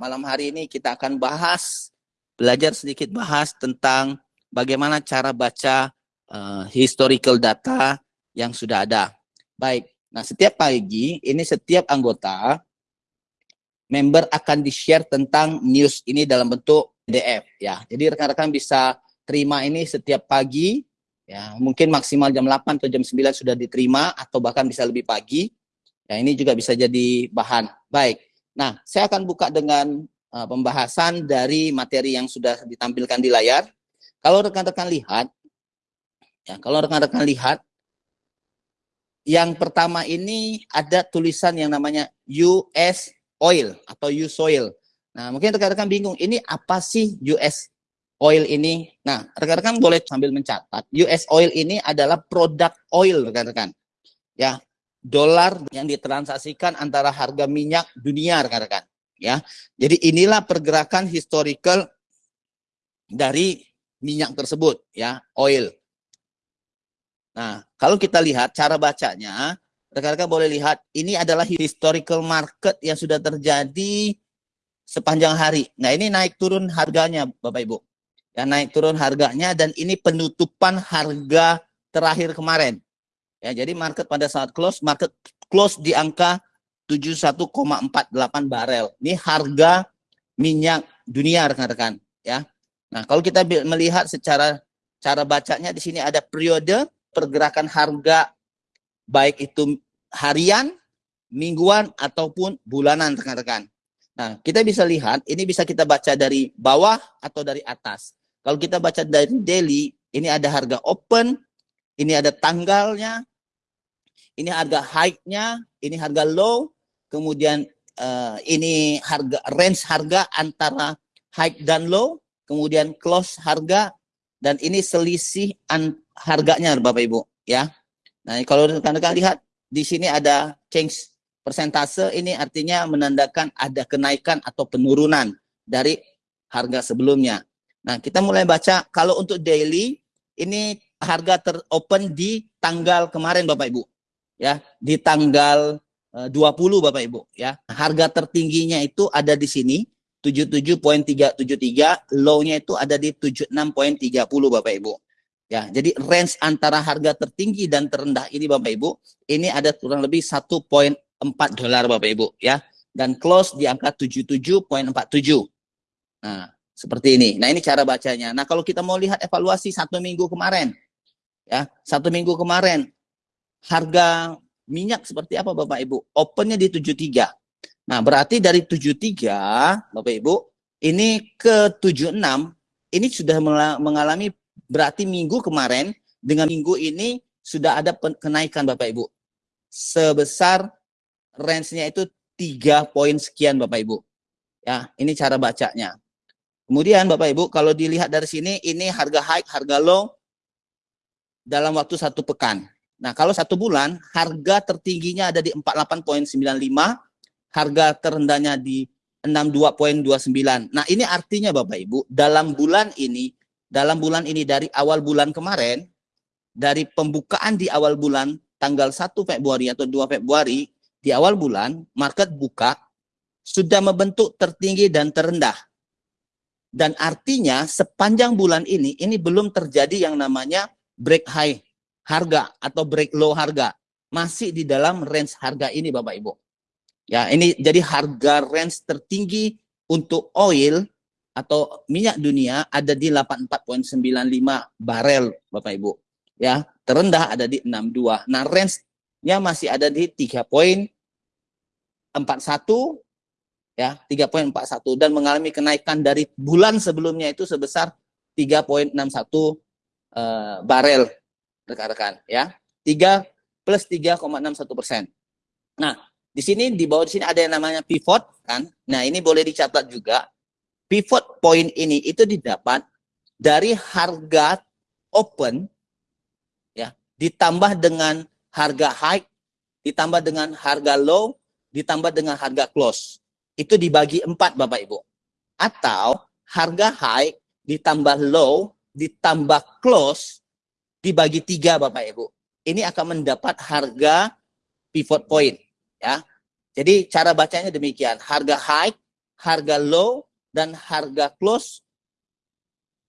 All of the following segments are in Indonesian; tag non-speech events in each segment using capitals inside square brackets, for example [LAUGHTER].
malam hari ini kita akan bahas, belajar sedikit bahas tentang bagaimana cara baca uh, historical data yang sudah ada. Baik, nah setiap pagi ini setiap anggota member akan di-share tentang news ini dalam bentuk PDF ya. Jadi rekan-rekan bisa terima ini setiap pagi ya. Mungkin maksimal jam 8 atau jam 9 sudah diterima atau bahkan bisa lebih pagi. Ya, ini juga bisa jadi bahan. Baik. Nah, saya akan buka dengan uh, pembahasan dari materi yang sudah ditampilkan di layar. Kalau rekan-rekan lihat ya, kalau rekan-rekan lihat yang pertama ini ada tulisan yang namanya US oil atau US oil. Nah, mungkin rekan-rekan bingung, ini apa sih US oil ini? Nah, rekan-rekan boleh sambil mencatat. US oil ini adalah produk oil, rekan-rekan. Ya, dolar yang ditransaksikan antara harga minyak dunia rekan-rekan ya. Jadi inilah pergerakan historical dari minyak tersebut ya, oil. Nah, kalau kita lihat cara bacanya, rekan-rekan boleh lihat ini adalah historical market yang sudah terjadi sepanjang hari. Nah, ini naik turun harganya Bapak Ibu. Ya, naik turun harganya dan ini penutupan harga terakhir kemarin. Ya, jadi market pada saat close, market close di angka 71,48 barel. Ini harga minyak dunia rekan-rekan, ya. Nah, kalau kita melihat secara cara bacanya di sini ada periode pergerakan harga baik itu harian, mingguan ataupun bulanan rekan-rekan. Nah, kita bisa lihat ini bisa kita baca dari bawah atau dari atas. Kalau kita baca dari daily, ini ada harga open, ini ada tanggalnya, ini harga high-nya, ini harga low, kemudian uh, ini harga range harga antara high dan low, kemudian close harga. Dan ini selisih an harganya Bapak Ibu ya. Nah, kalau rekan-rekan lihat di sini ada change persentase. Ini artinya menandakan ada kenaikan atau penurunan dari harga sebelumnya. Nah, kita mulai baca. Kalau untuk daily ini harga teropen di tanggal kemarin Bapak Ibu ya di tanggal 20 eh, Bapak Ibu ya. Harga tertingginya itu ada di sini 77.373, low-nya itu ada di 76.30 Bapak Ibu. Ya, jadi range antara harga tertinggi dan terendah ini Bapak Ibu, ini ada kurang lebih 1.4 dolar Bapak Ibu ya. Dan close di angka 77.47. Nah, seperti ini. Nah, ini cara bacanya. Nah, kalau kita mau lihat evaluasi satu minggu kemarin, ya, satu minggu kemarin, harga minyak seperti apa Bapak Ibu? Opennya di 73. Nah, berarti dari 73, Bapak Ibu, ini ke 76, ini sudah mengalami berarti minggu kemarin dengan minggu ini sudah ada kenaikan Bapak Ibu. Sebesar range-nya itu 3 poin sekian Bapak Ibu. Ya, ini cara bacanya. Kemudian Bapak Ibu, kalau dilihat dari sini, ini harga high, harga low dalam waktu satu pekan. Nah, kalau satu bulan, harga tertingginya ada di 48.95, harga terendahnya di 62.29. Nah, ini artinya Bapak Ibu, dalam bulan ini, dalam bulan ini dari awal bulan kemarin, dari pembukaan di awal bulan tanggal 1 Februari atau 2 Februari, di awal bulan, market buka, sudah membentuk tertinggi dan terendah. Dan artinya sepanjang bulan ini, ini belum terjadi yang namanya break high harga atau break low harga masih di dalam range harga ini Bapak Ibu. Ya, ini jadi harga range tertinggi untuk oil atau minyak dunia ada di 84.95 barel Bapak Ibu. Ya, terendah ada di 62. Nah, range-nya masih ada di 3.41 ya, 3.41 dan mengalami kenaikan dari bulan sebelumnya itu sebesar 3.61 uh, eh, barel rekan-rekan ya. 3 plus 3,61 persen. Nah, di sini di bawah di sini ada yang namanya pivot kan. Nah, ini boleh dicatat juga. Pivot point ini itu didapat dari harga open ya, ditambah dengan harga high, ditambah dengan harga low, ditambah dengan harga close. Itu dibagi empat Bapak Ibu. Atau harga high ditambah low, ditambah close, dibagi tiga Bapak Ibu. Ini akan mendapat harga pivot point. ya. Jadi cara bacanya demikian. Harga high, harga low dan harga close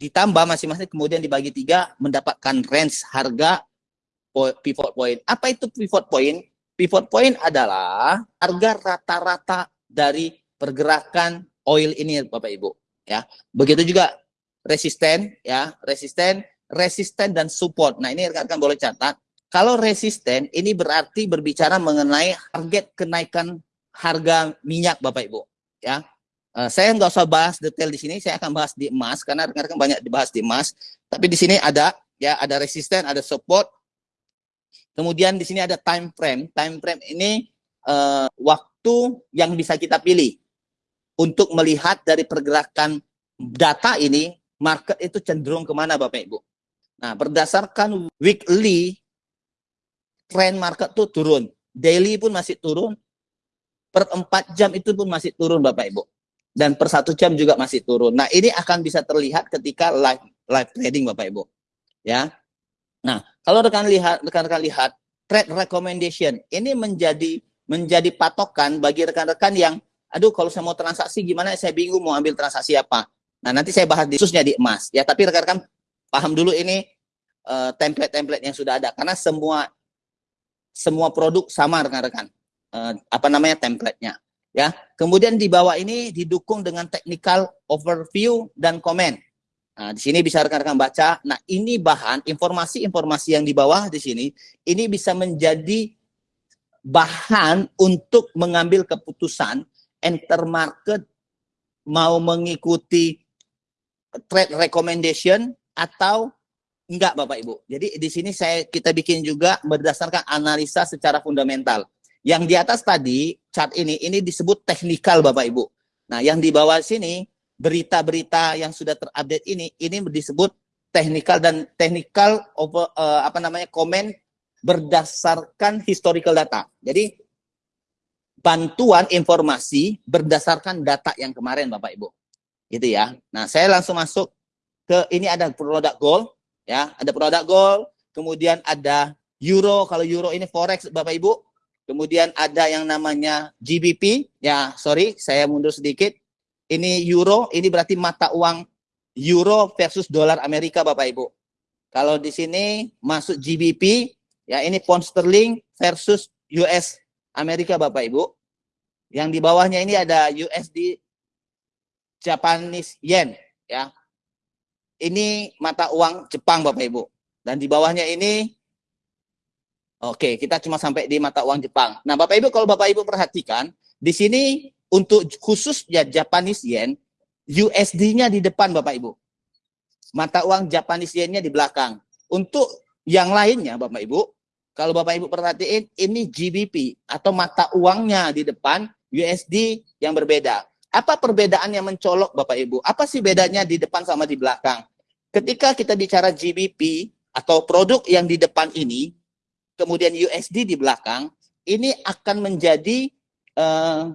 ditambah masing-masing kemudian dibagi tiga mendapatkan range harga pivot point. Apa itu pivot point? Pivot point adalah harga rata-rata dari pergerakan oil ini Bapak Ibu ya. Begitu juga resisten ya, resisten, resisten dan support. Nah, ini rekan-rekan boleh catat. Kalau resisten ini berarti berbicara mengenai target kenaikan harga minyak Bapak Ibu ya. Uh, saya nggak usah bahas detail di sini, saya akan bahas di emas karena rekan-rekan banyak dibahas di emas. Tapi di sini ada ya ada resisten, ada support. Kemudian di sini ada time frame. Time frame ini uh, waktu yang bisa kita pilih untuk melihat dari pergerakan data ini market itu cenderung ke mana Bapak Ibu. Nah berdasarkan weekly trend market tuh turun, daily pun masih turun, per 4 jam itu pun masih turun Bapak Ibu dan per satu jam juga masih turun. Nah ini akan bisa terlihat ketika live live trading Bapak Ibu. Ya. Nah kalau rekan lihat rekan-rekan lihat trade recommendation ini menjadi menjadi patokan bagi rekan-rekan yang aduh kalau saya mau transaksi gimana saya bingung mau ambil transaksi apa. Nah nanti saya bahas khususnya di emas ya tapi rekan-rekan paham dulu ini uh, template-template yang sudah ada karena semua semua produk sama rekan-rekan uh, apa namanya template-nya ya. Kemudian di bawah ini didukung dengan technical overview dan komen. Nah, di sini bisa rekan-rekan baca. Nah, ini bahan informasi-informasi yang di bawah di sini ini bisa menjadi bahan untuk mengambil keputusan enter market mau mengikuti trade recommendation atau enggak Bapak Ibu. Jadi di sini saya kita bikin juga berdasarkan analisa secara fundamental. Yang di atas tadi, chart ini, ini disebut teknikal Bapak Ibu. Nah, yang di bawah sini, berita-berita yang sudah terupdate ini, ini disebut teknikal dan teknikal uh, apa namanya komen berdasarkan historical data. Jadi bantuan informasi berdasarkan data yang kemarin Bapak Ibu. Gitu ya. Nah, saya langsung masuk ke ini ada produk gold ya, ada produk gold, kemudian ada euro. Kalau euro ini forex Bapak Ibu, Kemudian ada yang namanya GBP. Ya, sorry, saya mundur sedikit. Ini euro, ini berarti mata uang euro versus dolar Amerika, Bapak Ibu. Kalau di sini masuk GBP, ya ini pound sterling versus US Amerika, Bapak Ibu. Yang di bawahnya ini ada USD Japanese yen, ya. Ini mata uang Jepang, Bapak Ibu. Dan di bawahnya ini Oke, kita cuma sampai di mata uang Jepang. Nah, Bapak Ibu kalau Bapak Ibu perhatikan, di sini untuk khusus ya Japanese yen, USD-nya di depan Bapak Ibu. Mata uang Japanese yen-nya di belakang. Untuk yang lainnya Bapak Ibu, kalau Bapak Ibu perhatiin ini GBP atau mata uangnya di depan USD yang berbeda. Apa perbedaan yang mencolok Bapak Ibu? Apa sih bedanya di depan sama di belakang? Ketika kita bicara GBP atau produk yang di depan ini, kemudian USD di belakang, ini akan menjadi uh,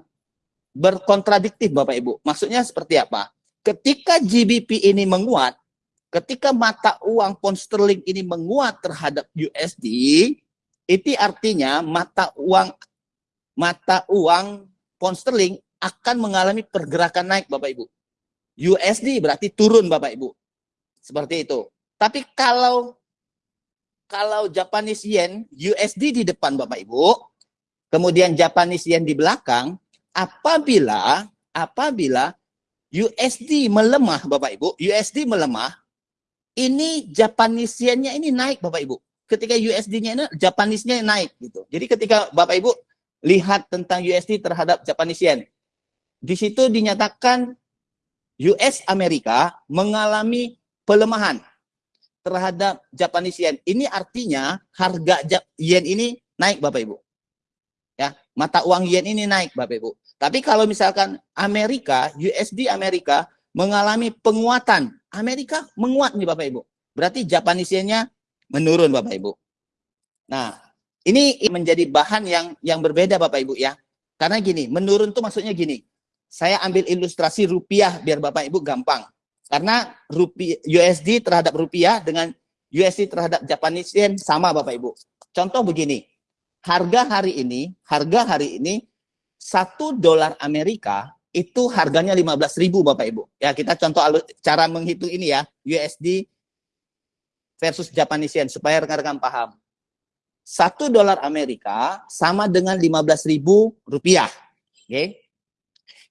berkontradiktif Bapak Ibu. Maksudnya seperti apa? Ketika GBP ini menguat, ketika mata uang pound sterling ini menguat terhadap USD, itu artinya mata uang mata uang pound sterling akan mengalami pergerakan naik Bapak Ibu. USD berarti turun Bapak Ibu. Seperti itu. Tapi kalau kalau Japanese yen, USD di depan Bapak Ibu, kemudian Japanese yen di belakang, apabila apabila USD melemah Bapak Ibu, USD melemah, ini Japanese yen-nya ini naik Bapak Ibu. Ketika USD-nya ini Japanese-nya naik gitu. Jadi ketika Bapak Ibu lihat tentang USD terhadap Japanese yen, di situ dinyatakan US Amerika mengalami pelemahan terhadap Japanese yen. Ini artinya harga yen ini naik Bapak Ibu. Ya, mata uang yen ini naik Bapak Ibu. Tapi kalau misalkan Amerika, USD Amerika mengalami penguatan, Amerika menguat nih Bapak Ibu. Berarti Japanese yen-nya menurun Bapak Ibu. Nah, ini menjadi bahan yang yang berbeda Bapak Ibu ya. Karena gini, menurun tuh maksudnya gini. Saya ambil ilustrasi rupiah biar Bapak Ibu gampang. Karena rupiah, USD terhadap rupiah dengan USD terhadap Japanese yen sama Bapak Ibu. Contoh begini, harga hari ini, harga hari ini satu dolar Amerika itu harganya 15.000 Bapak Ibu. Ya, kita contoh cara menghitung ini ya, USD versus Japanese yen supaya rekan-rekan paham. Satu dolar Amerika sama dengan 15.000 rupiah. Oke. Okay?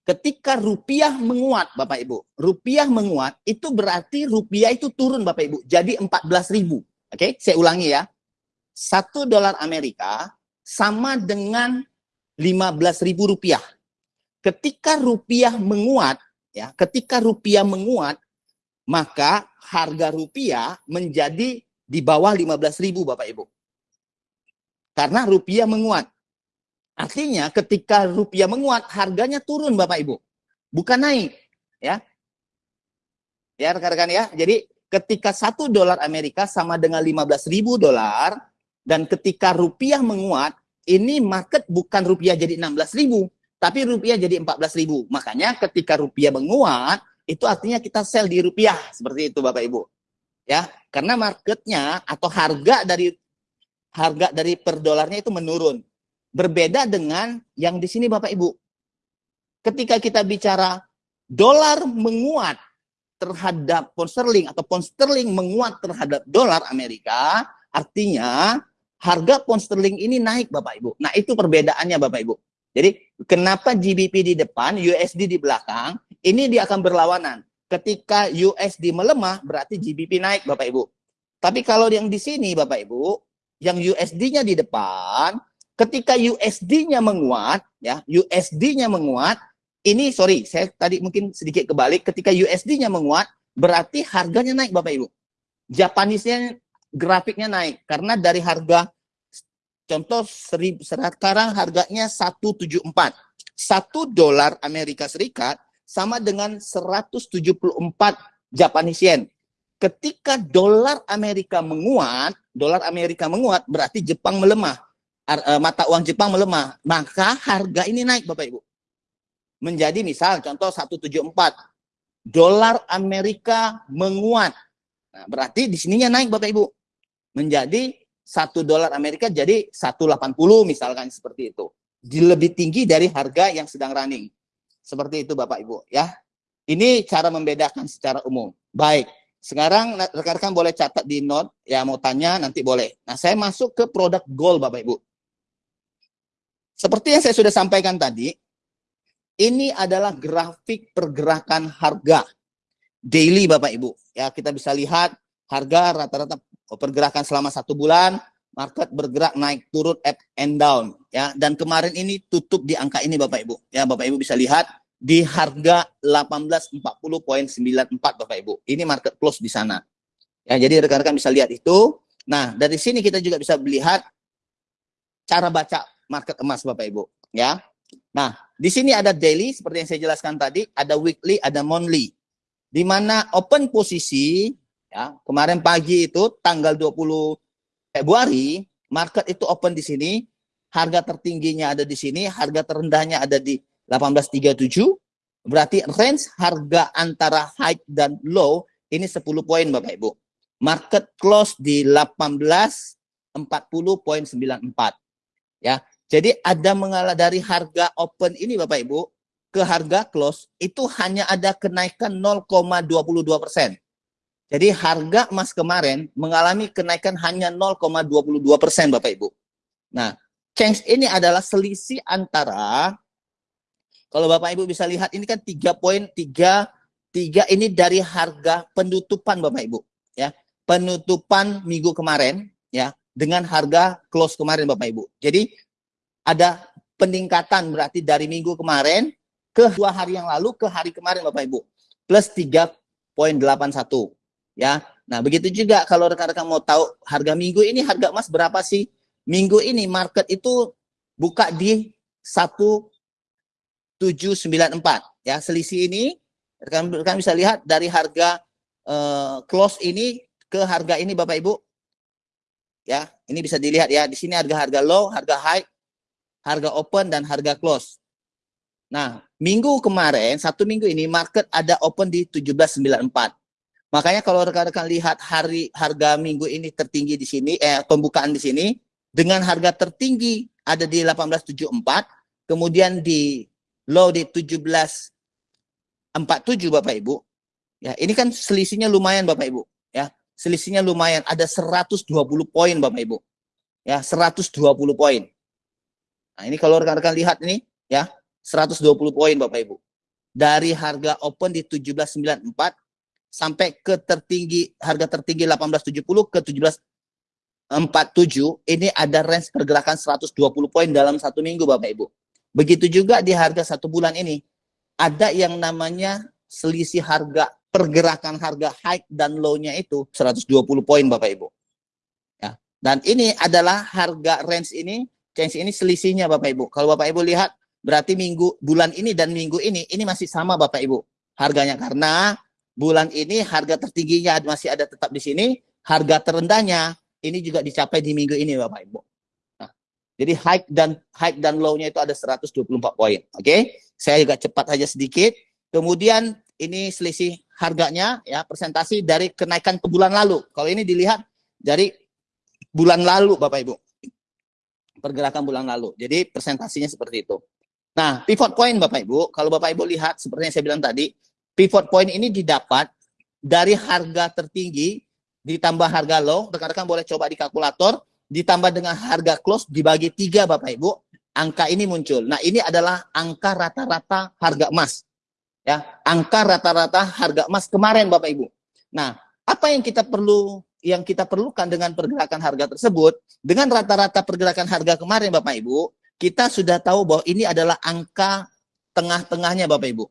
Ketika rupiah menguat, Bapak Ibu, rupiah menguat itu berarti rupiah itu turun, Bapak Ibu, jadi 14.000. Oke, okay? saya ulangi ya. Satu dolar Amerika sama dengan 15.000 rupiah. Ketika rupiah menguat, ya, ketika rupiah menguat, maka harga rupiah menjadi di bawah 15.000 Bapak Ibu. Karena rupiah menguat. Artinya ketika rupiah menguat, harganya turun Bapak Ibu. Bukan naik. Ya, ya rekan-rekan ya. Jadi ketika satu dolar Amerika sama dengan 15 ribu dolar, dan ketika rupiah menguat, ini market bukan rupiah jadi 16 ribu, tapi rupiah jadi 14 ribu. Makanya ketika rupiah menguat, itu artinya kita sell di rupiah. Seperti itu Bapak Ibu. Ya, karena marketnya atau harga dari harga dari per dolarnya itu menurun. Berbeda dengan yang di sini Bapak Ibu. Ketika kita bicara dolar menguat terhadap pound sterling atau pound sterling menguat terhadap dolar Amerika, artinya harga pound sterling ini naik Bapak Ibu. Nah, itu perbedaannya Bapak Ibu. Jadi, kenapa GBP di depan, USD di belakang, ini dia akan berlawanan. Ketika USD melemah, berarti GBP naik Bapak Ibu. Tapi kalau yang di sini Bapak Ibu, yang USD-nya di depan, ketika USD-nya menguat, ya, USD-nya menguat, ini sorry, saya tadi mungkin sedikit kebalik, ketika USD-nya menguat, berarti harganya naik Bapak Ibu. Japanese-nya grafiknya naik karena dari harga contoh seri, sekarang harganya 174. 1 dolar Amerika Serikat sama dengan 174 Japanese yen. Ketika dolar Amerika menguat, dolar Amerika menguat berarti Jepang melemah. Eh, mata uang Jepang melemah, maka harga ini naik Bapak Ibu. Menjadi misal contoh 174 dolar Amerika menguat. Nah, berarti di sininya naik Bapak Ibu. Menjadi satu dolar Amerika jadi 180 misalkan seperti itu. Di lebih tinggi dari harga yang sedang running. Seperti itu Bapak Ibu ya. Ini cara membedakan secara umum. Baik. Sekarang rekan-rekan boleh catat di note ya mau tanya nanti boleh. Nah, saya masuk ke produk gold Bapak Ibu. Seperti yang saya sudah sampaikan tadi, ini adalah grafik pergerakan harga daily Bapak Ibu. Ya, kita bisa lihat harga rata-rata pergerakan selama satu bulan, market bergerak naik turun up and down ya. Dan kemarin ini tutup di angka ini Bapak Ibu. Ya, Bapak Ibu bisa lihat di harga 1840.94 Bapak Ibu. Ini market close di sana. Ya, jadi rekan-rekan bisa lihat itu. Nah, dari sini kita juga bisa melihat cara baca market emas Bapak Ibu, ya. Nah, di sini ada daily seperti yang saya jelaskan tadi, ada weekly, ada monthly. Di mana open posisi ya, kemarin pagi itu tanggal 20 Februari, market itu open di sini, harga tertingginya ada di sini, harga terendahnya ada di 1837. Berarti range harga antara high dan low ini 10 poin Bapak Ibu. Market close di 1840.94. Ya, jadi ada mengalah dari harga open ini Bapak Ibu ke harga close itu hanya ada kenaikan 0,22 persen. Jadi harga emas kemarin mengalami kenaikan hanya 0,22 persen Bapak Ibu. Nah, change ini adalah selisih antara kalau Bapak Ibu bisa lihat ini kan 3.3 3 ini dari harga penutupan Bapak Ibu ya. Penutupan minggu kemarin ya dengan harga close kemarin Bapak Ibu. Jadi ada peningkatan berarti dari minggu kemarin ke dua hari yang lalu ke hari kemarin Bapak Ibu plus 3.81 ya. Nah, begitu juga kalau rekan-rekan mau tahu harga minggu ini harga emas berapa sih? Minggu ini market itu buka di 1794 ya. Selisih ini rekan-rekan bisa lihat dari harga uh, close ini ke harga ini Bapak Ibu. Ya, ini bisa dilihat ya. Di sini harga-harga low, harga high, harga open dan harga close. Nah, minggu kemarin, satu minggu ini market ada open di 1794. Makanya kalau rekan-rekan lihat hari harga minggu ini tertinggi di sini, eh pembukaan di sini, dengan harga tertinggi ada di 1874, kemudian di low di 17 47 Bapak Ibu. Ya, ini kan selisihnya lumayan Bapak Ibu, ya. Selisihnya lumayan, ada 120 poin Bapak Ibu. Ya, 120 poin. Nah, ini kalau rekan-rekan lihat ini, ya, 120 poin Bapak Ibu. Dari harga open di 1794 sampai ke tertinggi harga tertinggi 1870 ke 1747 ini ada range pergerakan 120 poin dalam satu minggu Bapak Ibu. Begitu juga di harga satu bulan ini ada yang namanya selisih harga pergerakan harga high dan low-nya itu 120 poin Bapak Ibu. Ya. Dan ini adalah harga range ini, change ini selisihnya Bapak Ibu. Kalau Bapak Ibu lihat berarti minggu bulan ini dan minggu ini ini masih sama Bapak Ibu harganya karena bulan ini harga tertingginya masih ada tetap di sini, harga terendahnya ini juga dicapai di minggu ini Bapak Ibu. Nah, jadi high dan high dan low-nya itu ada 124 poin. Oke. Okay? Saya juga cepat aja sedikit. Kemudian ini selisih harganya ya presentasi dari kenaikan ke bulan lalu. Kalau ini dilihat dari bulan lalu Bapak Ibu. Pergerakan bulan lalu. Jadi presentasinya seperti itu. Nah, pivot point Bapak Ibu, kalau Bapak Ibu lihat seperti yang saya bilang tadi, pivot point ini didapat dari harga tertinggi ditambah harga low. Rekan-rekan boleh coba di kalkulator, ditambah dengan harga close dibagi tiga Bapak Ibu, angka ini muncul. Nah, ini adalah angka rata-rata harga emas. Ya, angka rata-rata harga emas kemarin Bapak Ibu. Nah, apa yang kita perlu yang kita perlukan dengan pergerakan harga tersebut, dengan rata-rata pergerakan harga kemarin Bapak Ibu, kita sudah tahu bahwa ini adalah angka tengah-tengahnya Bapak Ibu.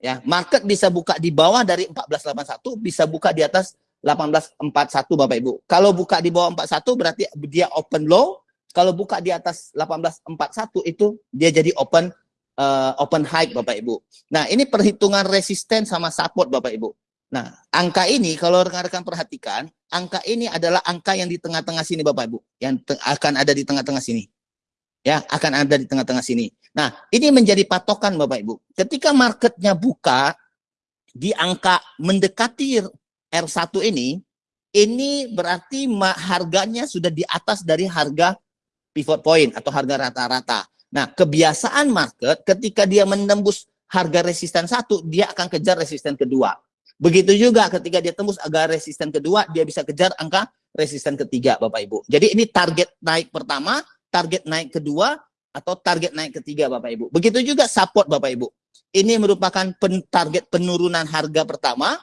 Ya, market bisa buka di bawah dari 1481, bisa buka di atas 1841 Bapak Ibu. Kalau buka di bawah 41 berarti dia open low, kalau buka di atas 1841 itu dia jadi open uh, open high Bapak Ibu. Nah, ini perhitungan resisten sama support Bapak Ibu. Nah, angka ini kalau rekan-rekan perhatikan, angka ini adalah angka yang di tengah-tengah sini Bapak Ibu, yang akan ada di tengah-tengah sini. Ya, akan ada di tengah-tengah sini. Nah, ini menjadi patokan Bapak Ibu. Ketika marketnya buka di angka mendekati R1 ini, ini berarti harganya sudah di atas dari harga pivot point atau harga rata-rata. Nah, kebiasaan market ketika dia menembus harga resisten satu, dia akan kejar resisten kedua. Begitu juga ketika dia tembus agak resisten kedua, dia bisa kejar angka resisten ketiga, Bapak Ibu. Jadi ini target naik pertama, target naik kedua, atau target naik ketiga, Bapak Ibu. Begitu juga support, Bapak Ibu. Ini merupakan pen target penurunan harga pertama,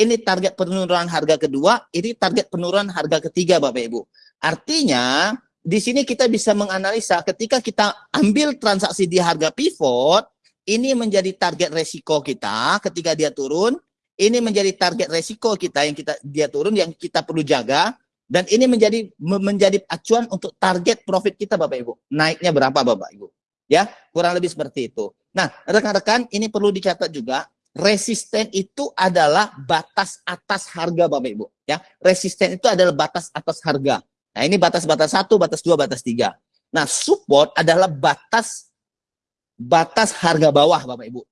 ini target penurunan harga kedua, ini target penurunan harga ketiga, Bapak Ibu. Artinya, di sini kita bisa menganalisa ketika kita ambil transaksi di harga pivot, ini menjadi target resiko kita ketika dia turun, ini menjadi target resiko kita yang kita dia turun yang kita perlu jaga dan ini menjadi menjadi acuan untuk target profit kita Bapak Ibu. Naiknya berapa Bapak Ibu? Ya, kurang lebih seperti itu. Nah, rekan-rekan ini perlu dicatat juga resisten itu adalah batas atas harga Bapak Ibu, ya. Resisten itu adalah batas atas harga. Nah, ini batas-batas satu, batas dua, batas tiga. Nah, support adalah batas batas harga bawah, Bapak Ibu.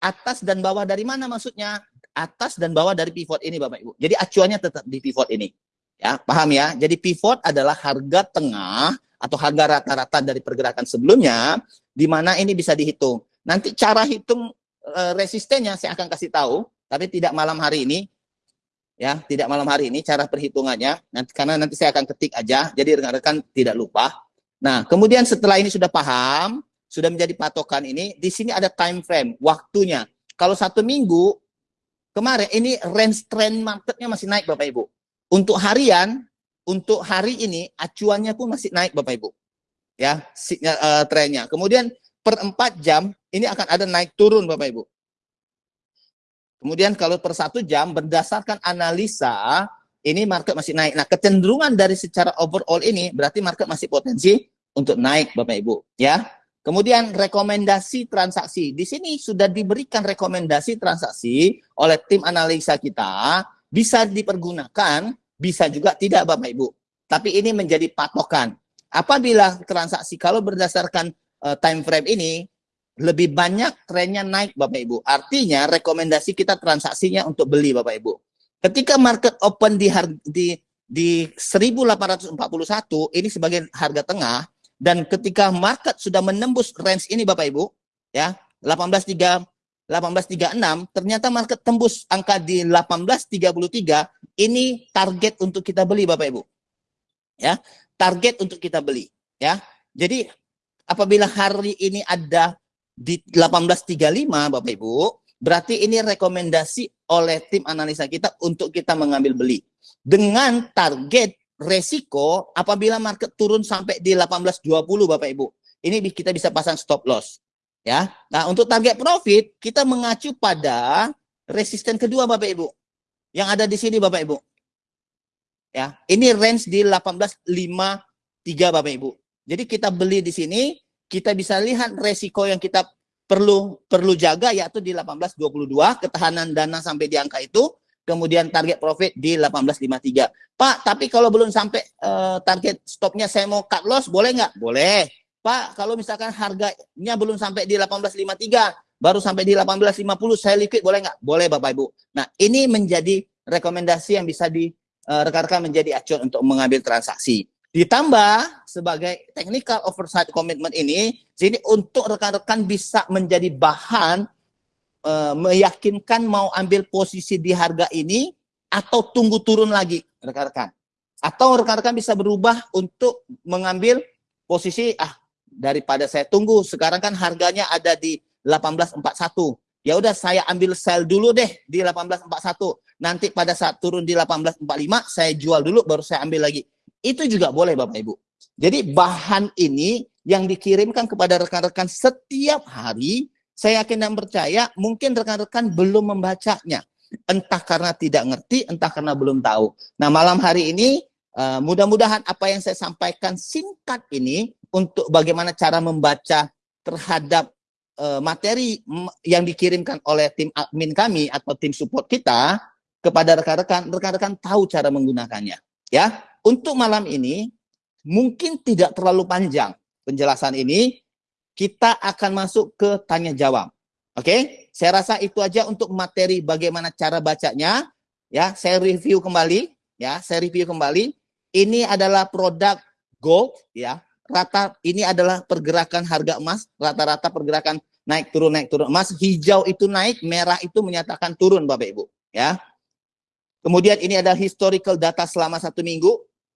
Atas dan bawah dari mana maksudnya? Atas dan bawah dari pivot ini, Bapak Ibu. Jadi acuannya tetap di pivot ini. Ya, paham ya? Jadi pivot adalah harga tengah atau harga rata-rata dari pergerakan sebelumnya, di mana ini bisa dihitung. Nanti cara hitung e, resistennya saya akan kasih tahu, tapi tidak malam hari ini ya tidak malam hari ini cara perhitungannya nanti karena nanti saya akan ketik aja jadi rekan-rekan tidak lupa nah kemudian setelah ini sudah paham sudah menjadi patokan ini di sini ada time frame waktunya kalau satu minggu kemarin ini range trend marketnya masih naik bapak ibu. Untuk harian untuk hari ini acuannya pun masih naik bapak ibu. Ya uh, trennya kemudian per 4 jam ini akan ada naik turun bapak ibu. Kemudian kalau per satu jam berdasarkan analisa ini market masih naik. Nah kecenderungan dari secara overall ini berarti market masih potensi untuk naik Bapak Ibu. Ya. Kemudian rekomendasi transaksi. Di sini sudah diberikan rekomendasi transaksi oleh tim analisa kita bisa dipergunakan, bisa juga tidak Bapak Ibu. Tapi ini menjadi patokan. Apabila transaksi kalau berdasarkan uh, time frame ini lebih banyak trennya naik Bapak Ibu. Artinya rekomendasi kita transaksinya untuk beli Bapak Ibu. Ketika market open di di di 1841 ini sebagai harga tengah dan ketika market sudah menembus range ini Bapak Ibu ya 183 1836, ternyata market tembus angka di 1833, ini target untuk kita beli Bapak Ibu. Ya, target untuk kita beli, ya. Jadi apabila hari ini ada di 1835 Bapak Ibu, berarti ini rekomendasi oleh tim analisa kita untuk kita mengambil beli. Dengan target resiko apabila market turun sampai di 1820 Bapak Ibu. Ini kita bisa pasang stop loss. Ya. Nah, untuk target profit kita mengacu pada resisten kedua Bapak Ibu. Yang ada di sini Bapak Ibu. Ya, ini range di 1853 Bapak Ibu. Jadi kita beli di sini, kita bisa lihat resiko yang kita perlu perlu jaga yaitu di 1822 ketahanan dana sampai di angka itu, kemudian target profit di 1853. Pak, tapi kalau belum sampai uh, target stopnya saya mau cut loss, boleh nggak? Boleh. Pak, kalau misalkan harganya belum sampai di 1853, baru sampai di 1850, saya liquid boleh nggak? Boleh Bapak Ibu. Nah, ini menjadi rekomendasi yang bisa di eh, rekan-rekan menjadi acuan untuk mengambil transaksi. Ditambah sebagai technical oversight commitment ini, sini untuk rekan-rekan bisa menjadi bahan uh, meyakinkan mau ambil posisi di harga ini atau tunggu turun lagi rekan-rekan. Atau rekan-rekan bisa berubah untuk mengambil posisi ah daripada saya tunggu. Sekarang kan harganya ada di 1841. Ya udah saya ambil sell dulu deh di 1841. Nanti pada saat turun di 1845 saya jual dulu baru saya ambil lagi. Itu juga boleh Bapak Ibu. Jadi bahan ini yang dikirimkan kepada rekan-rekan setiap hari, saya yakin dan percaya mungkin rekan-rekan belum membacanya. Entah karena tidak ngerti, entah karena belum tahu. Nah malam hari ini uh, mudah-mudahan apa yang saya sampaikan singkat ini untuk bagaimana cara membaca terhadap uh, materi yang dikirimkan oleh tim admin kami atau tim support kita kepada rekan-rekan, rekan-rekan tahu cara menggunakannya. Ya, untuk malam ini mungkin tidak terlalu panjang penjelasan ini. Kita akan masuk ke tanya jawab. Oke, okay? saya rasa itu aja untuk materi bagaimana cara bacanya. Ya, saya review kembali. Ya, saya review kembali. Ini adalah produk gold. Ya, rata ini adalah pergerakan harga emas, rata-rata pergerakan naik turun naik turun emas, hijau itu naik, merah itu menyatakan turun Bapak Ibu, ya. Kemudian ini ada historical data selama satu minggu,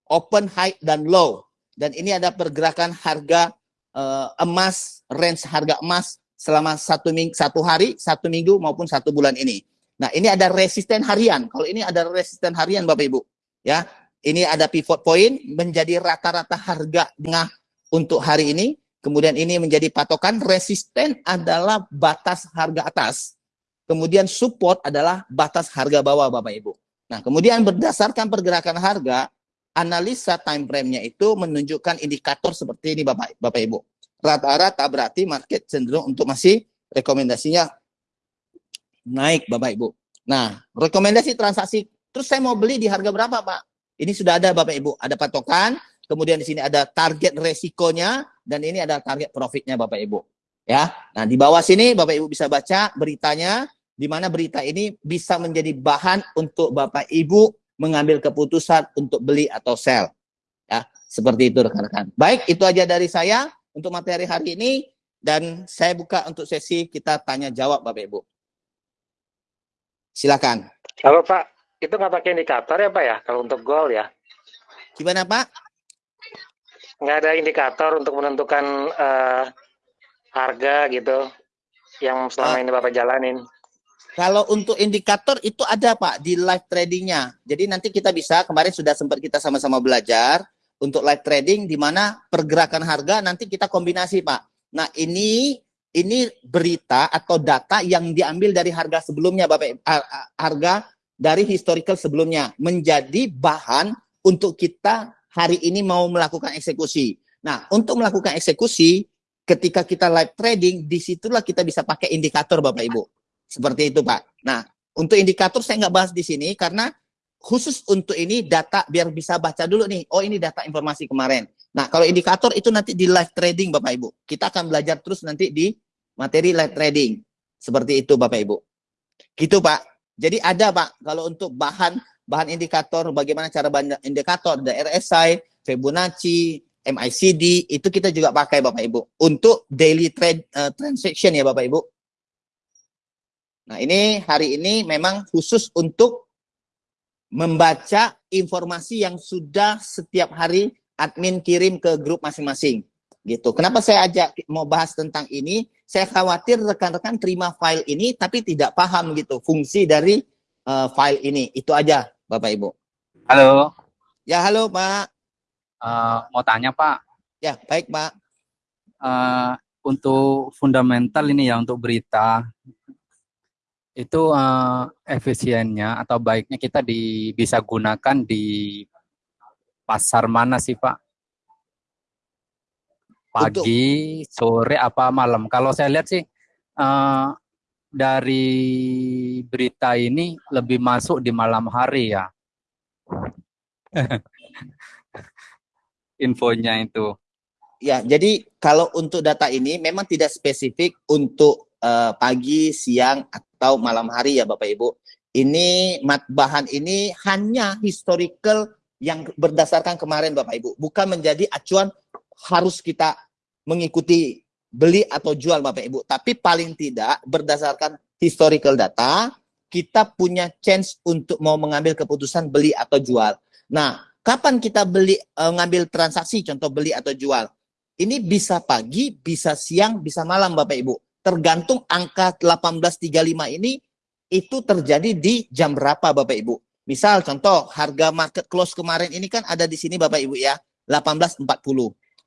open, high, dan low. Dan ini ada pergerakan harga uh, emas, range harga emas selama satu minggu, satu hari, satu minggu maupun satu bulan ini. Nah ini ada resisten harian. Kalau ini ada resisten harian Bapak Ibu, ya. Ini ada pivot point menjadi rata-rata harga tengah untuk hari ini. Kemudian ini menjadi patokan resisten adalah batas harga atas. Kemudian support adalah batas harga bawah Bapak Ibu. Nah, kemudian berdasarkan pergerakan harga, analisa time frame-nya itu menunjukkan indikator seperti ini Bapak Bapak Ibu. Rata-rata berarti market cenderung untuk masih rekomendasinya naik Bapak Ibu. Nah, rekomendasi transaksi terus saya mau beli di harga berapa, Pak? Ini sudah ada Bapak Ibu, ada patokan kemudian di sini ada target resikonya, dan ini ada target profitnya Bapak Ibu. Ya, nah di bawah sini Bapak Ibu bisa baca beritanya, di mana berita ini bisa menjadi bahan untuk Bapak Ibu mengambil keputusan untuk beli atau sell. Ya, seperti itu rekan-rekan. Baik, itu aja dari saya untuk materi hari ini dan saya buka untuk sesi kita tanya jawab Bapak Ibu. Silakan. Halo Pak, itu nggak pakai indikator ya Pak ya kalau untuk goal ya? Gimana Pak? nggak ada indikator untuk menentukan uh, harga gitu yang selama uh, ini Bapak jalanin. Kalau untuk indikator itu ada Pak di live tradingnya. Jadi nanti kita bisa kemarin sudah sempat kita sama-sama belajar untuk live trading di mana pergerakan harga nanti kita kombinasi Pak. Nah ini ini berita atau data yang diambil dari harga sebelumnya Bapak harga dari historical sebelumnya menjadi bahan untuk kita hari ini mau melakukan eksekusi. Nah, untuk melakukan eksekusi, ketika kita live trading, di situlah kita bisa pakai indikator Bapak Ibu. Seperti itu Pak. Nah, untuk indikator saya nggak bahas di sini karena khusus untuk ini data biar bisa baca dulu nih. Oh ini data informasi kemarin. Nah kalau indikator itu nanti di live trading Bapak Ibu. Kita akan belajar terus nanti di materi live trading. Seperti itu Bapak Ibu. Gitu Pak. Jadi ada Pak kalau untuk bahan bahan indikator, bagaimana cara bahan indikator, ada RSI, Fibonacci, MICD, itu kita juga pakai Bapak Ibu. Untuk daily trade uh, transaction ya Bapak Ibu. Nah, ini hari ini memang khusus untuk membaca informasi yang sudah setiap hari admin kirim ke grup masing-masing. Gitu. Kenapa saya ajak mau bahas tentang ini? Saya khawatir rekan-rekan terima file ini tapi tidak paham gitu fungsi dari uh, file ini. Itu aja, Bapak Ibu. Halo. Ya, halo, Pak. Uh, mau tanya, Pak. Ya, baik, Pak. Uh, untuk fundamental ini ya untuk berita itu uh, efisiennya atau baiknya kita di, bisa gunakan di pasar mana sih Pak? Pagi, Untuk... sore, apa malam? Kalau saya lihat sih uh, dari berita ini lebih masuk di malam hari ya. [LAUGHS] Infonya itu. Ya, jadi kalau untuk data ini memang tidak spesifik untuk uh, pagi, siang, atau malam hari ya Bapak Ibu. Ini bahan ini hanya historical yang berdasarkan kemarin Bapak Ibu. Bukan menjadi acuan harus kita mengikuti beli atau jual Bapak Ibu. Tapi paling tidak berdasarkan historical data, kita punya chance untuk mau mengambil keputusan beli atau jual. Nah, kapan kita beli uh, ngambil transaksi contoh beli atau jual? Ini bisa pagi, bisa siang, bisa malam Bapak Ibu. Tergantung angka 1835 ini itu terjadi di jam berapa Bapak Ibu. Misal contoh harga market close kemarin ini kan ada di sini Bapak Ibu ya, 1840.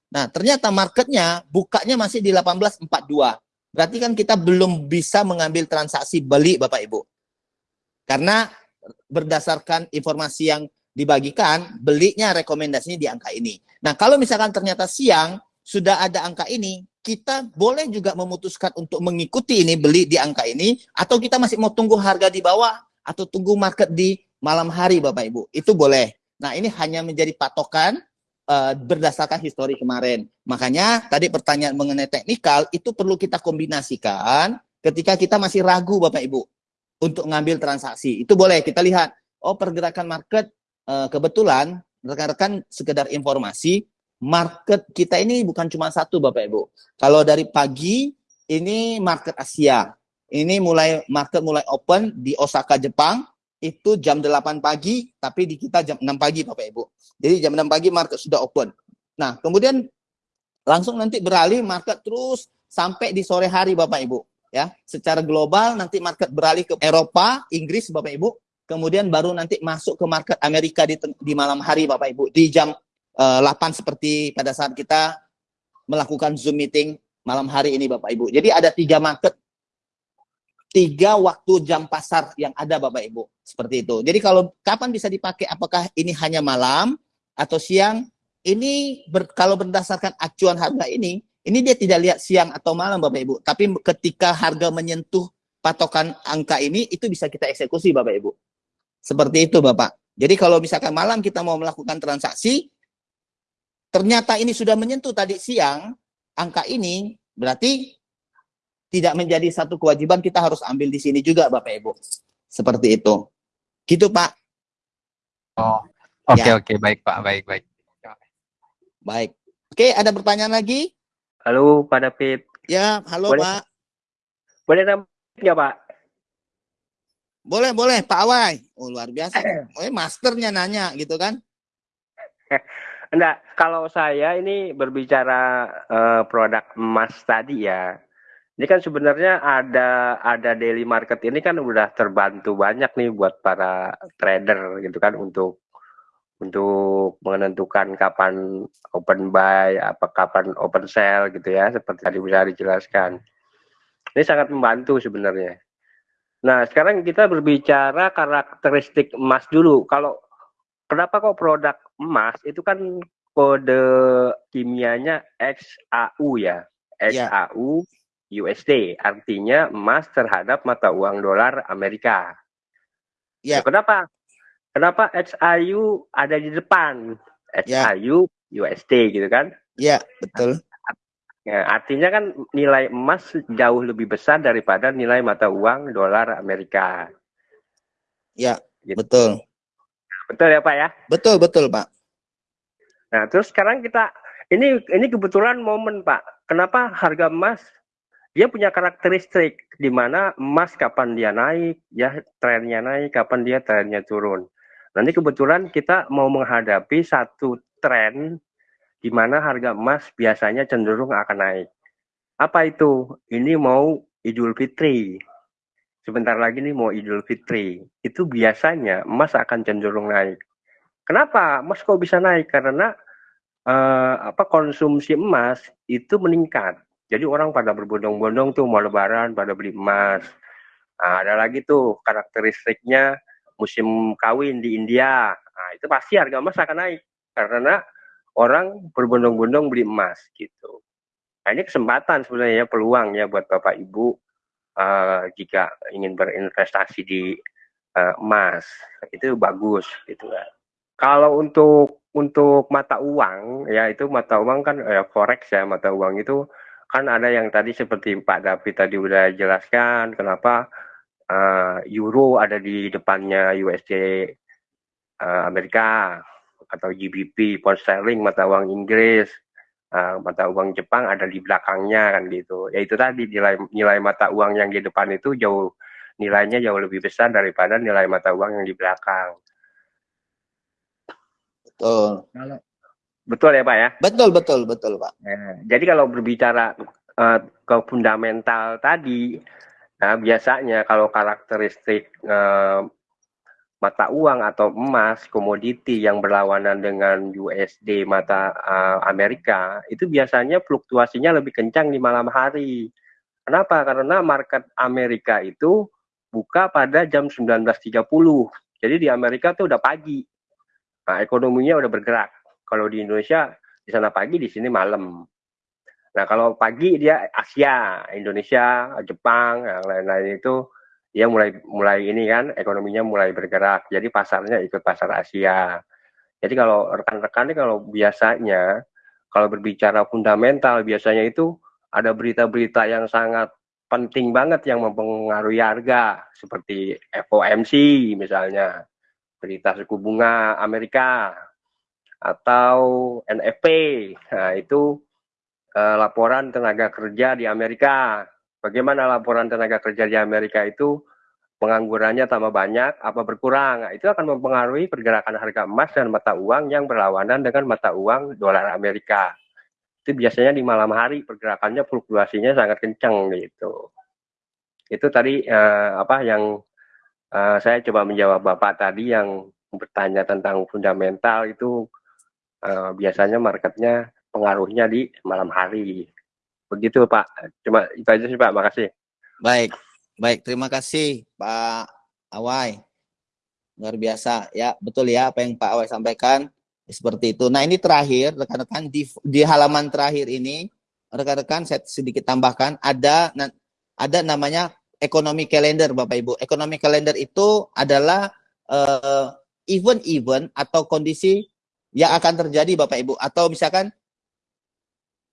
Nah, ternyata marketnya bukanya masih di 1842. Berarti kan kita belum bisa mengambil transaksi beli Bapak Ibu. Karena berdasarkan informasi yang dibagikan, belinya rekomendasinya di angka ini. Nah, kalau misalkan ternyata siang, sudah ada angka ini, kita boleh juga memutuskan untuk mengikuti ini, beli di angka ini, atau kita masih mau tunggu harga di bawah, atau tunggu market di malam hari Bapak Ibu. Itu boleh. Nah ini hanya menjadi patokan uh, berdasarkan histori kemarin. Makanya tadi pertanyaan mengenai teknikal, itu perlu kita kombinasikan ketika kita masih ragu Bapak Ibu untuk ngambil transaksi. Itu boleh kita lihat, oh pergerakan market uh, kebetulan rekan-rekan sekedar informasi market kita ini bukan cuma satu Bapak Ibu. Kalau dari pagi ini market Asia. Ini mulai market mulai open di Osaka Jepang itu jam 8 pagi tapi di kita jam 6 pagi Bapak Ibu. Jadi jam 6 pagi market sudah open. Nah, kemudian langsung nanti beralih market terus sampai di sore hari Bapak Ibu ya. Secara global nanti market beralih ke Eropa, Inggris Bapak Ibu. Kemudian baru nanti masuk ke market Amerika di, di malam hari Bapak Ibu di jam uh, 8 seperti pada saat kita melakukan Zoom meeting malam hari ini Bapak Ibu. Jadi ada tiga market, tiga waktu jam pasar yang ada Bapak Ibu. Seperti itu. Jadi kalau kapan bisa dipakai, apakah ini hanya malam atau siang? Ini ber, kalau berdasarkan acuan harga ini, ini dia tidak lihat siang atau malam Bapak Ibu. Tapi ketika harga menyentuh patokan angka ini, itu bisa kita eksekusi Bapak Ibu. Seperti itu Bapak. Jadi kalau misalkan malam kita mau melakukan transaksi, ternyata ini sudah menyentuh tadi siang, angka ini berarti tidak menjadi satu kewajiban kita harus ambil di sini juga Bapak Ibu. Seperti itu. Gitu Pak. Oh, oke okay, ya. oke okay. baik Pak, baik baik. Baik. Oke, ada pertanyaan lagi? Halo Pak David. Ya, halo boleh, Pak. Boleh nanya Pak? Boleh, boleh Pak Awai. Oh, luar biasa. [CLEARS THROAT] Oh, masternya nanya gitu kan? [LAUGHS] Enggak, kalau saya ini berbicara uh, produk emas tadi ya. Ini kan sebenarnya ada ada daily market ini kan udah terbantu banyak nih buat para trader gitu kan untuk untuk menentukan kapan open buy, apa kapan open sell gitu ya, seperti tadi bisa dijelaskan. Ini sangat membantu sebenarnya. Nah, sekarang kita berbicara karakteristik emas dulu. Kalau kenapa kok produk emas itu kan kode kimianya XAU ya. XAU ya. USD artinya emas terhadap mata uang dolar Amerika. Ya. Nah, kenapa? Kenapa XAU ada di depan? XAU ya. USD gitu kan? Iya, betul. Ya, artinya kan nilai emas jauh lebih besar daripada nilai mata uang dolar Amerika. Ya, gitu. betul. Betul ya Pak ya? Betul, betul Pak. Nah, terus sekarang kita ini ini kebetulan momen Pak. Kenapa harga emas dia punya karakteristik di mana emas kapan dia naik, ya trennya naik, kapan dia trennya turun. Nanti kebetulan kita mau menghadapi satu tren di mana harga emas biasanya cenderung akan naik. Apa itu? Ini mau Idul Fitri. Sebentar lagi nih mau Idul Fitri. Itu biasanya emas akan cenderung naik. Kenapa emas kok bisa naik? Karena eh, apa konsumsi emas itu meningkat. Jadi orang pada berbondong-bondong tuh mau lebaran pada beli emas. Nah, ada lagi tuh karakteristiknya musim kawin di India. Nah, itu pasti harga emas akan naik karena orang berbondong-bondong beli emas gitu. Nah, ini kesempatan sebenarnya peluang ya buat Bapak Ibu uh, jika ingin berinvestasi di uh, emas. Itu bagus gitu kan. Kalau untuk untuk mata uang ya itu mata uang kan ya forex ya mata uang itu kan ada yang tadi seperti Pak David tadi udah jelaskan kenapa uh, euro ada di depannya USD uh, Amerika atau GBP pound sterling mata uang Inggris uh, mata uang Jepang ada di belakangnya kan gitu ya itu tadi nilai nilai mata uang yang di depan itu jauh nilainya jauh lebih besar daripada nilai mata uang yang di belakang Betul. Betul ya Pak ya? Betul, betul, betul Pak. Nah, jadi kalau berbicara uh, ke fundamental tadi, nah biasanya kalau karakteristik uh, mata uang atau emas komoditi yang berlawanan dengan USD mata uh, Amerika itu biasanya fluktuasinya lebih kencang di malam hari. Kenapa? Karena market Amerika itu buka pada jam 19.30. Jadi di Amerika tuh udah pagi. Nah, ekonominya udah bergerak. Kalau di Indonesia di sana pagi, di sini malam. Nah, kalau pagi dia Asia, Indonesia, Jepang, yang lain-lain itu dia mulai mulai ini kan ekonominya mulai bergerak. Jadi pasarnya ikut pasar Asia. Jadi kalau rekan-rekan kalau biasanya kalau berbicara fundamental biasanya itu ada berita-berita yang sangat penting banget yang mempengaruhi harga seperti FOMC misalnya berita suku bunga Amerika atau NFP. Nah, itu uh, laporan tenaga kerja di Amerika. Bagaimana laporan tenaga kerja di Amerika itu penganggurannya tambah banyak apa berkurang. Nah, itu akan mempengaruhi pergerakan harga emas dan mata uang yang berlawanan dengan mata uang dolar Amerika. Itu biasanya di malam hari pergerakannya fluktuasinya sangat kencang gitu. Itu tadi uh, apa yang uh, saya coba menjawab Bapak tadi yang bertanya tentang fundamental itu uh, biasanya marketnya pengaruhnya di malam hari. Begitu Pak. Cuma itu aja sih Pak. Makasih. Baik, baik. Terima kasih Pak Awai. Luar biasa ya, betul ya apa yang Pak Awai sampaikan seperti itu. Nah ini terakhir rekan-rekan di, di halaman terakhir ini rekan-rekan saya sedikit tambahkan ada ada namanya ekonomi kalender Bapak Ibu. Ekonomi kalender itu adalah uh, event-event atau kondisi yang akan terjadi Bapak Ibu atau misalkan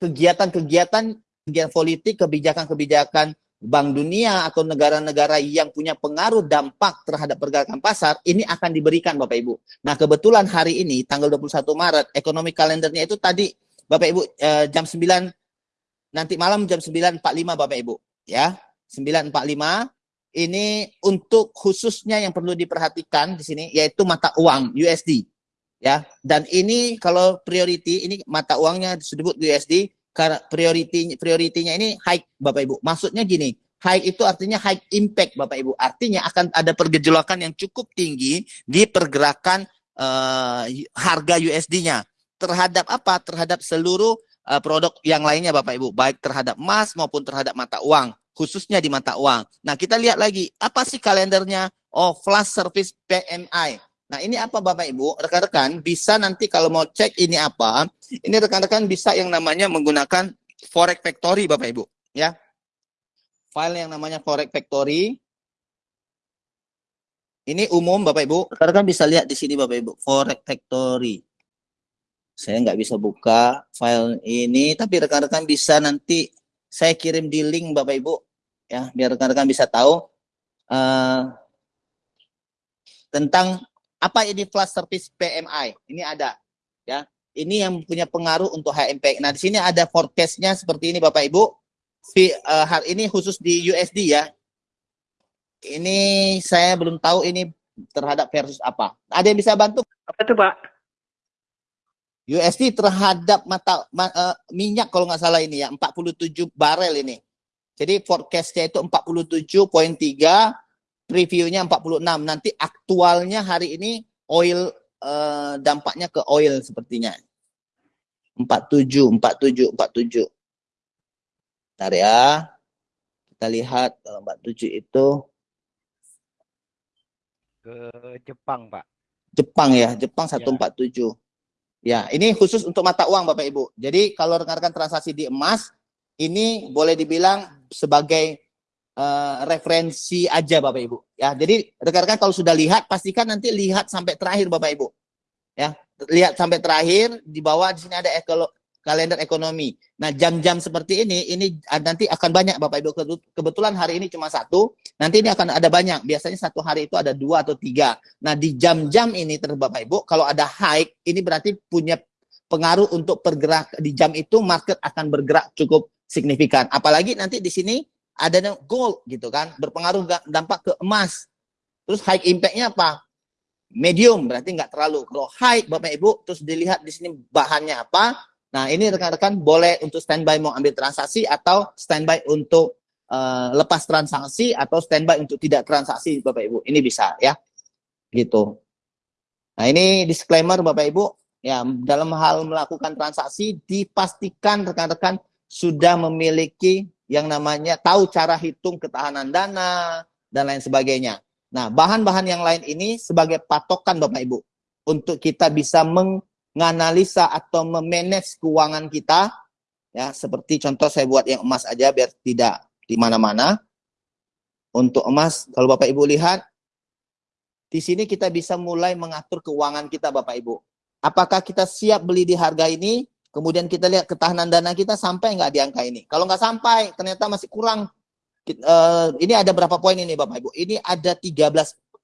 kegiatan-kegiatan kegiatan politik, kebijakan-kebijakan Bank Dunia atau negara-negara yang punya pengaruh dampak terhadap pergerakan pasar ini akan diberikan Bapak Ibu. Nah, kebetulan hari ini tanggal 21 Maret ekonomi kalendernya itu tadi Bapak Ibu eh, jam 9 nanti malam jam 9.45 Bapak Ibu ya. 945 ini untuk khususnya yang perlu diperhatikan di sini yaitu mata uang USD ya dan ini kalau priority ini mata uangnya disebut USD priority prioritinya ini high Bapak Ibu maksudnya gini high itu artinya high impact Bapak Ibu artinya akan ada pergejolakan yang cukup tinggi di pergerakan uh, harga USD-nya terhadap apa terhadap seluruh uh, produk yang lainnya Bapak Ibu baik terhadap emas maupun terhadap mata uang khususnya di mata uang. Nah, kita lihat lagi, apa sih kalendernya? Oh, flash service PMI. Nah, ini apa Bapak Ibu? Rekan-rekan bisa nanti kalau mau cek ini apa, ini rekan-rekan bisa yang namanya menggunakan Forex Factory Bapak Ibu, ya. File yang namanya Forex Factory. Ini umum Bapak Ibu. Rekan-rekan bisa lihat di sini Bapak Ibu, Forex Factory. Saya nggak bisa buka file ini, tapi rekan-rekan bisa nanti saya kirim di link Bapak Ibu ya biar rekan-rekan bisa tahu uh, tentang apa ini flash service PMI. Ini ada ya. Ini yang punya pengaruh untuk HMP. Nah, di sini ada forecastnya seperti ini Bapak Ibu. fee, uh, hari ini khusus di USD ya. Ini saya belum tahu ini terhadap versus apa. Ada yang bisa bantu? Apa itu Pak? USD terhadap mata ma, uh, minyak kalau nggak salah ini ya 47 barel ini. Jadi forecastnya itu 47.3, previewnya 46. Nanti aktualnya hari ini oil uh, dampaknya ke oil sepertinya. 47, 47, 47. Bentar ya. Kita lihat kalau 47 itu ke Jepang, Pak. Jepang ya, Jepang 147. Ya, ini khusus untuk mata uang Bapak Ibu. Jadi kalau rekan-rekan transaksi di emas, ini boleh dibilang sebagai uh, referensi aja Bapak Ibu. Ya, jadi rekan-rekan kalau sudah lihat, pastikan nanti lihat sampai terakhir Bapak Ibu. Ya, lihat sampai terakhir di bawah di sini ada ekolo, kalender ekonomi. Nah, jam-jam seperti ini, ini nanti akan banyak Bapak Ibu. Kebetulan hari ini cuma satu, nanti ini akan ada banyak. Biasanya satu hari itu ada dua atau tiga. Nah, di jam-jam ini terus Bapak Ibu, kalau ada high, ini berarti punya pengaruh untuk bergerak di jam itu market akan bergerak cukup signifikan. Apalagi nanti di sini ada gold gitu kan, berpengaruh dampak ke emas. Terus high impact-nya apa? Medium, berarti nggak terlalu. Kalau high Bapak Ibu, terus dilihat di sini bahannya apa, Nah, ini rekan-rekan boleh untuk standby mau ambil transaksi atau standby untuk uh, lepas transaksi atau standby untuk tidak transaksi Bapak Ibu. Ini bisa ya. Gitu. Nah, ini disclaimer Bapak Ibu, ya dalam hal melakukan transaksi dipastikan rekan-rekan sudah memiliki yang namanya tahu cara hitung ketahanan dana dan lain sebagainya. Nah, bahan-bahan yang lain ini sebagai patokan Bapak Ibu untuk kita bisa meng menganalisa atau memanage keuangan kita. Ya seperti contoh saya buat yang emas aja biar tidak di mana-mana. Untuk emas kalau Bapak Ibu lihat di sini kita bisa mulai mengatur keuangan kita Bapak Ibu. Apakah kita siap beli di harga ini kemudian kita lihat ketahanan dana kita sampai nggak di angka ini kalau nggak sampai ternyata masih kurang uh, ini ada berapa poin ini Bapak Ibu ini ada 13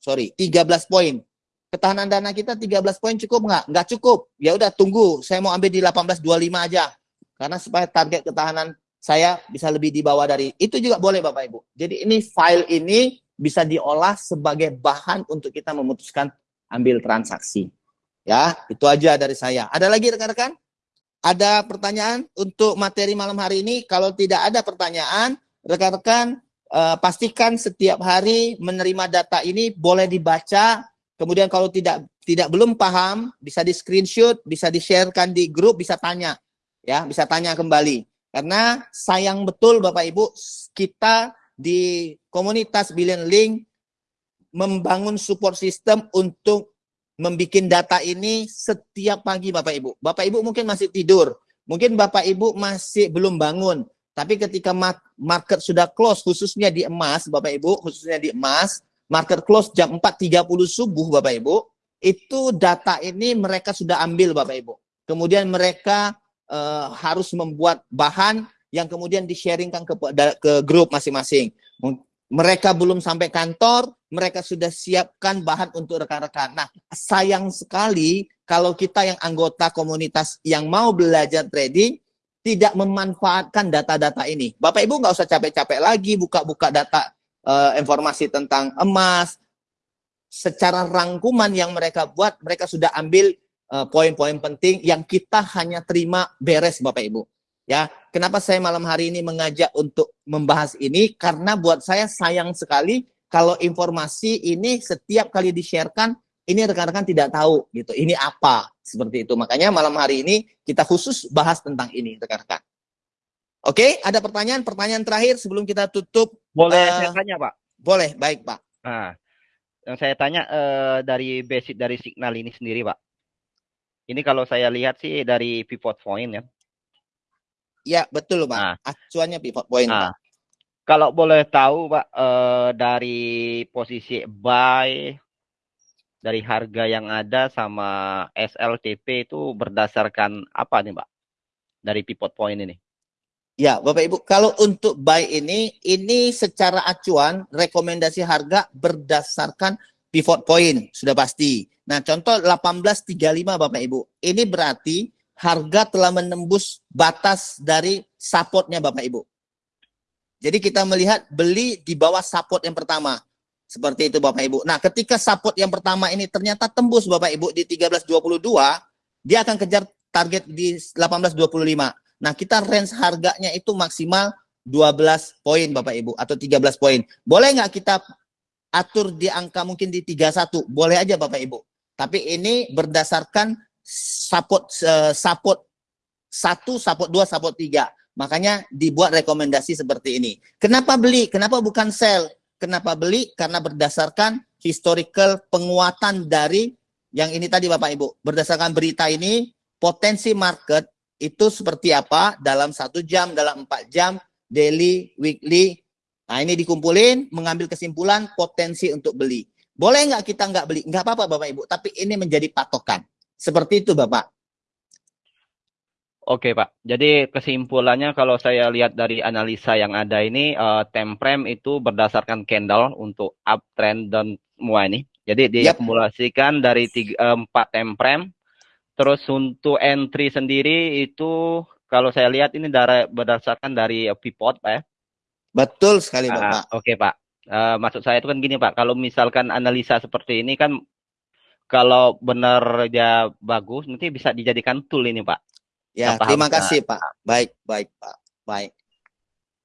sorry 13 poin ketahanan dana kita 13 poin cukup nggak? Nggak cukup. Ya udah tunggu, saya mau ambil di 1825 aja. Karena supaya target ketahanan saya bisa lebih di bawah dari itu juga boleh Bapak Ibu. Jadi ini file ini bisa diolah sebagai bahan untuk kita memutuskan ambil transaksi. Ya, itu aja dari saya. Ada lagi rekan-rekan? Ada pertanyaan untuk materi malam hari ini? Kalau tidak ada pertanyaan, rekan-rekan uh, pastikan setiap hari menerima data ini boleh dibaca Kemudian kalau tidak tidak belum paham, bisa di screenshot, bisa di-sharekan di grup, bisa tanya. Ya, bisa tanya kembali. Karena sayang betul Bapak Ibu, kita di komunitas Billion Link membangun support system untuk membuat data ini setiap pagi Bapak Ibu. Bapak Ibu mungkin masih tidur, mungkin Bapak Ibu masih belum bangun. Tapi ketika market sudah close, khususnya di emas, Bapak Ibu, khususnya di emas, market close jam 4.30 subuh Bapak Ibu, itu data ini mereka sudah ambil Bapak Ibu. Kemudian mereka uh, harus membuat bahan yang kemudian di-sharingkan ke, ke grup masing-masing. Mereka belum sampai kantor, mereka sudah siapkan bahan untuk rekan-rekan. Nah, sayang sekali kalau kita yang anggota komunitas yang mau belajar trading, tidak memanfaatkan data-data ini. Bapak Ibu nggak usah capek-capek lagi buka-buka data uh, informasi tentang emas. Secara rangkuman yang mereka buat, mereka sudah ambil eh, poin-poin uh, penting yang kita hanya terima beres Bapak Ibu. Ya, kenapa saya malam hari ini mengajak untuk membahas ini? Karena buat saya sayang sekali kalau informasi ini setiap kali di-sharekan ini rekan-rekan tidak tahu gitu. Ini apa? Seperti itu. Makanya malam hari ini kita khusus bahas tentang ini rekan-rekan. Oke, ada pertanyaan? Pertanyaan terakhir sebelum kita tutup. Boleh uh, saya tanya, Pak? Boleh, baik, Pak. Nah, yang saya tanya uh, dari basic dari signal ini sendiri, Pak. Ini kalau saya lihat sih dari pivot point ya. Ya, betul, Pak. Nah, Acuannya pivot point, nah, Pak. Kalau boleh tahu, Pak, uh, dari posisi buy dari harga yang ada sama SLTP itu berdasarkan apa nih, Pak? Dari pivot point ini. Ya, Bapak Ibu, kalau untuk buy ini, ini secara acuan rekomendasi harga berdasarkan pivot point, sudah pasti. Nah, contoh 1835 Bapak Ibu. Ini berarti harga telah menembus batas dari supportnya Bapak Ibu. Jadi kita melihat beli di bawah support yang pertama. Seperti itu Bapak Ibu. Nah, ketika support yang pertama ini ternyata tembus Bapak Ibu di 13.22, dia akan kejar target di 18.25. Nah, kita range harganya itu maksimal 12 poin Bapak Ibu atau 13 poin. Boleh nggak kita atur di angka mungkin di 31? Boleh aja Bapak Ibu. Tapi ini berdasarkan support uh, support 1, support 2, support 3. Makanya dibuat rekomendasi seperti ini. Kenapa beli? Kenapa bukan sell? Kenapa beli? Karena berdasarkan historical penguatan dari yang ini tadi Bapak Ibu. Berdasarkan berita ini, potensi market itu seperti apa dalam satu jam, dalam empat jam, daily, weekly. Nah ini dikumpulin, mengambil kesimpulan potensi untuk beli. Boleh nggak kita nggak beli? Nggak apa-apa Bapak Ibu, tapi ini menjadi patokan. Seperti itu Bapak. Oke Pak, jadi kesimpulannya kalau saya lihat dari analisa yang ada ini, uh, time frame itu berdasarkan candle untuk uptrend dan semua ini. Jadi diakumulasikan yep. dari tiga, uh, empat time frame. Terus untuk entry sendiri itu kalau saya lihat ini dari, berdasarkan dari pivot Pak ya. Betul sekali Bapak. Uh, Oke Pak, uh, maksud saya itu kan gini Pak, kalau misalkan analisa seperti ini kan kalau benar ya bagus nanti bisa dijadikan tool ini Pak Ya, terima kasih Pak. Baik, baik Pak. Baik.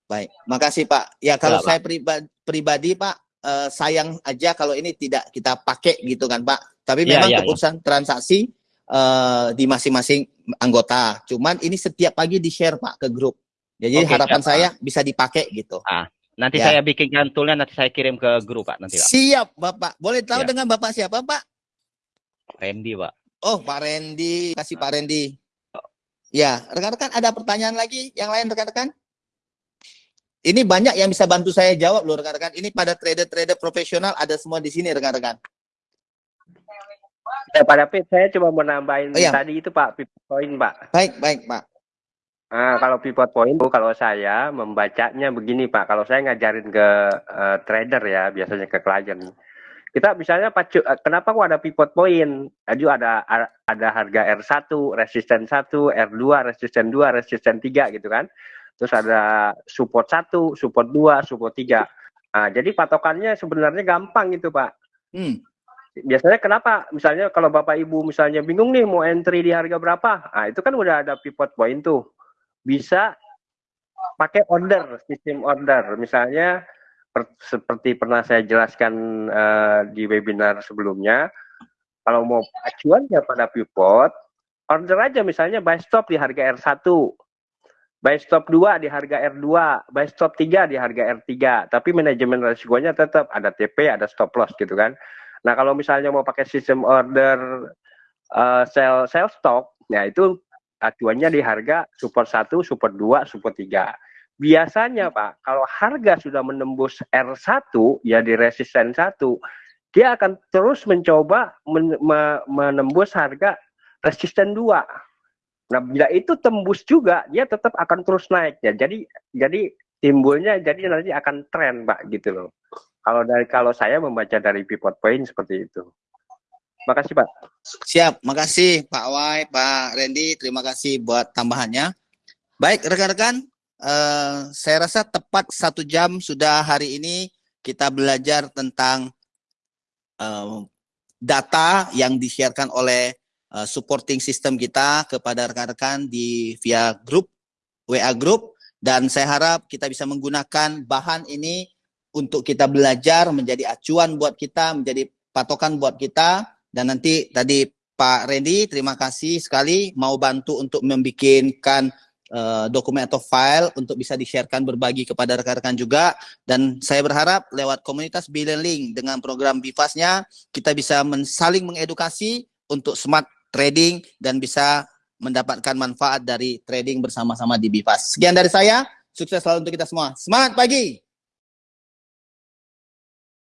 Baik, makasih Pak. Ya kalau ya, saya pribadi, pribadi Pak, eh, sayang aja kalau ini tidak kita pakai gitu kan Pak. Tapi ya, memang ya, keputusan ya. transaksi eh, di masing-masing anggota. Cuman ini setiap pagi di share Pak ke grup. Jadi Oke, harapan siap, saya Pak. bisa dipakai gitu. Ah, nanti ya. saya bikinkan toolnya nanti saya kirim ke grup Pak nanti Pak. Siap Bapak. Boleh tahu ya. dengan Bapak siapa Pak? Randy Pak. Oh Pak Randy, kasih Pak Randy. Ya, rekan-rekan ada pertanyaan lagi yang lain rekan-rekan? Ini banyak yang bisa bantu saya jawab loh rekan-rekan. Ini pada trader-trader profesional ada semua di sini rekan-rekan. Ya, pada Pit, saya coba menambahin oh, iya. tadi itu Pak, pivot point Pak. Baik, baik Pak. Nah, kalau pivot point kalau saya membacanya begini Pak, kalau saya ngajarin ke uh, trader ya, biasanya ke klien kita misalnya pacu eh, kenapa kok ada pivot point? Aju ada ada harga R1 resisten 1 R2 resisten 2 resisten 3 gitu kan. Terus ada support 1 support 2 support 3 nah, jadi patokannya sebenarnya gampang gitu Pak. Hmm. biasanya kenapa? Misalnya kalau Bapak Ibu misalnya bingung nih mau entry di harga berapa? Nah itu kan udah ada pivot point tuh. Bisa pakai order sistem order. Misalnya per, seperti pernah saya jelaskan uh, di webinar sebelumnya, kalau mau acuannya pada pivot, order aja misalnya buy stop di harga R1, buy stop 2 di harga R2, buy stop 3 di harga R3, tapi manajemen resikonya tetap ada TP, ada stop loss gitu kan. Nah, kalau misalnya mau pakai sistem order uh, sell sell stop, ya itu acuannya di harga support 1, support 2, support 3 biasanya Pak, kalau harga sudah menembus R1 ya di resisten 1, dia akan terus mencoba men menembus harga resisten 2. Nah, bila itu tembus juga, dia tetap akan terus naik ya. Jadi jadi timbulnya jadi nanti akan tren, Pak, gitu loh. Kalau dari kalau saya membaca dari pivot point seperti itu. Makasih, Pak. Siap, makasih Pak Wai, Pak Randy, terima kasih buat tambahannya. Baik, rekan-rekan, uh, saya rasa tepat satu jam sudah hari ini kita belajar tentang uh, data yang disiarkan oleh uh, supporting system kita kepada rekan-rekan di via grup WA grup dan saya harap kita bisa menggunakan bahan ini untuk kita belajar menjadi acuan buat kita, menjadi patokan buat kita. Dan nanti tadi Pak Randy terima kasih sekali mau bantu untuk membikinkan uh, dokumen atau file untuk bisa di-sharekan berbagi kepada rekan-rekan juga dan saya berharap lewat komunitas Billion Link dengan program Bifasnya kita bisa saling mengedukasi untuk smart trading dan bisa mendapatkan manfaat dari trading bersama-sama di Bifas. Sekian dari saya, sukses selalu untuk kita semua. Semangat pagi!